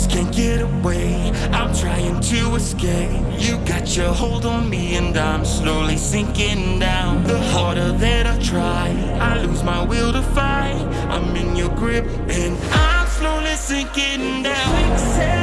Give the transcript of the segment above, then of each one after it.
just can't get away. I'm trying to escape. You got your hold on me, and I'm slowly sinking down. The harder that I try, I lose my will to fight. I'm in your grip, and I'm slowly sinking down.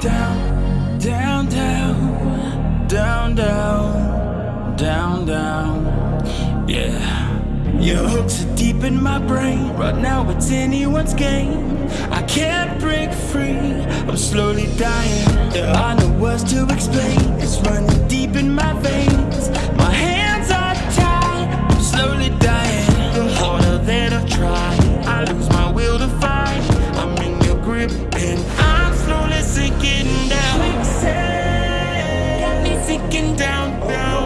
Down, down, down. Yeah. Your hooks are deep in my brain. Right now it's anyone's game. I can't break free. I'm slowly dying. Yeah, I know words to explain. It's running deep in my veins. My hands are tied. I'm slowly dying. The harder that I try, I lose my will to fight. I'm in your grip and I'm slowly sinking down. Got me sinking down, down.